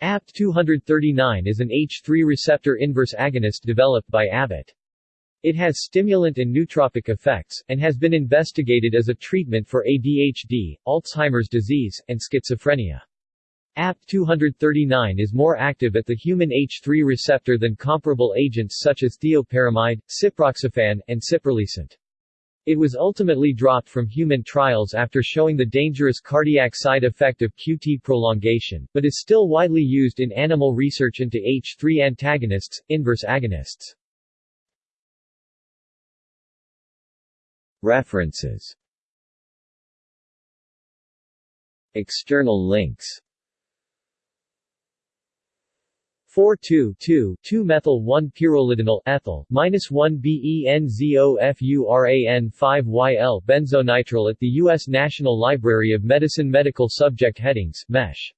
ABT-239 is an H3 receptor inverse agonist developed by Abbott. It has stimulant and nootropic effects, and has been investigated as a treatment for ADHD, Alzheimer's disease, and schizophrenia. ABT-239 is more active at the human H3 receptor than comparable agents such as thioperamide, ciproxifan, and cipralisant. It was ultimately dropped from human trials after showing the dangerous cardiac side effect of QT prolongation, but is still widely used in animal research into H3 antagonists, inverse agonists. References External links 4,2,2,2-methyl-1-pyrrolidinyl ethyl, minus 1-BENZOFURAN 5-YL benzonitrile at the U.S. National Library of Medicine Medical Subject Headings, MESH